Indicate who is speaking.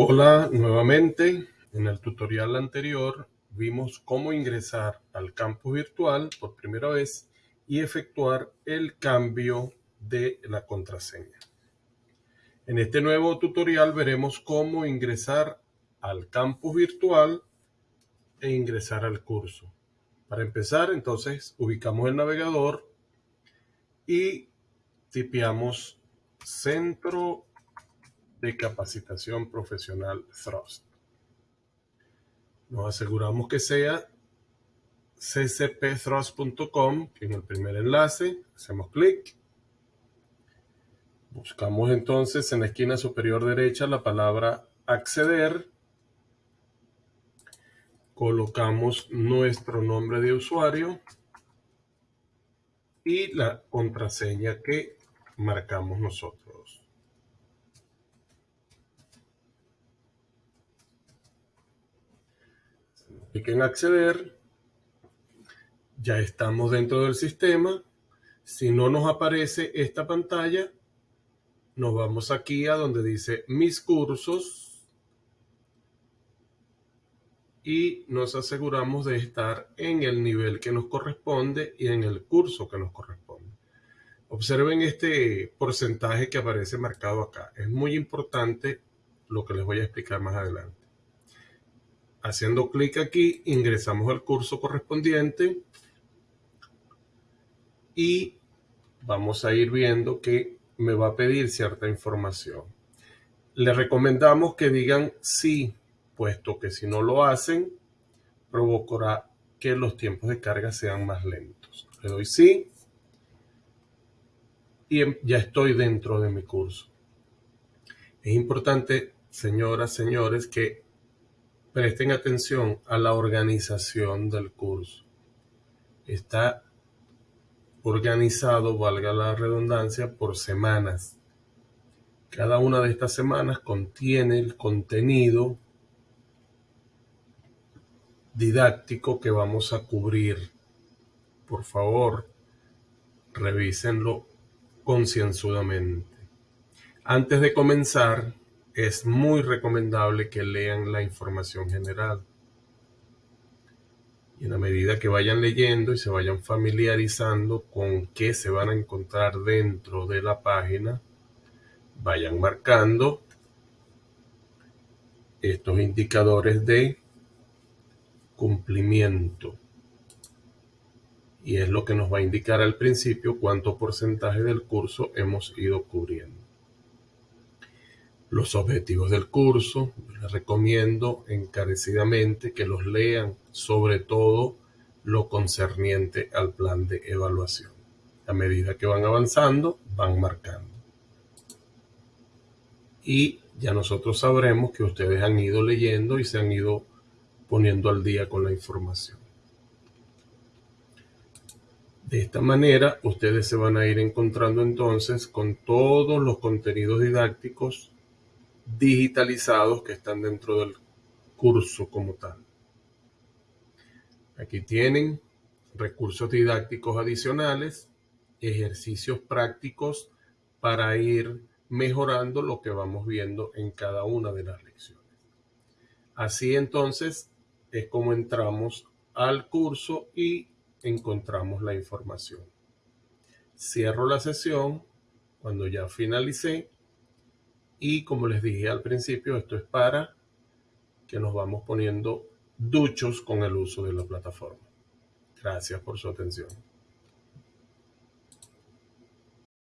Speaker 1: Hola nuevamente. En el tutorial anterior vimos cómo ingresar al campus virtual por primera vez y efectuar el cambio de la contraseña. En este nuevo tutorial veremos cómo ingresar al campus virtual e ingresar al curso. Para empezar, entonces, ubicamos el navegador y tipeamos Centro de Capacitación Profesional Thrust. Nos aseguramos que sea ccpthrust.com, en el primer enlace hacemos clic. Buscamos entonces en la esquina superior derecha la palabra acceder. Colocamos nuestro nombre de usuario y la contraseña que marcamos nosotros. Clic en acceder. Ya estamos dentro del sistema. Si no nos aparece esta pantalla, nos vamos aquí a donde dice mis cursos y nos aseguramos de estar en el nivel que nos corresponde y en el curso que nos corresponde. Observen este porcentaje que aparece marcado acá. Es muy importante lo que les voy a explicar más adelante. Haciendo clic aquí, ingresamos al curso correspondiente y vamos a ir viendo que me va a pedir cierta información. Le recomendamos que digan sí, puesto que si no lo hacen, provocará que los tiempos de carga sean más lentos. Le doy sí y em, ya estoy dentro de mi curso. Es importante, señoras, señores, que presten atención a la organización del curso. Está organizado, valga la redundancia, por semanas. Cada una de estas semanas contiene el contenido didáctico que vamos a cubrir. Por favor, revísenlo concienzudamente. Antes de comenzar, es muy recomendable que lean la información general. Y en la medida que vayan leyendo y se vayan familiarizando con qué se van a encontrar dentro de la página, vayan marcando estos indicadores de cumplimiento. Y es lo que nos va a indicar al principio cuánto porcentaje del curso hemos ido cubriendo los objetivos del curso. Les recomiendo encarecidamente que los lean, sobre todo lo concerniente al plan de evaluación. A medida que van avanzando, van marcando. Y ya nosotros sabremos que ustedes han ido leyendo y se han ido poniendo al día con la información. De esta manera, ustedes se van a ir encontrando entonces con todos los contenidos didácticos digitalizados que están dentro del curso como tal. Aquí tienen recursos didácticos adicionales, ejercicios prácticos para ir mejorando lo que vamos viendo en cada una de las lecciones. Así entonces es como entramos al curso y encontramos la información. Cierro la sesión cuando ya finalicé y como les dije al principio, esto es para que nos vamos poniendo duchos con el uso de la plataforma. Gracias por su atención.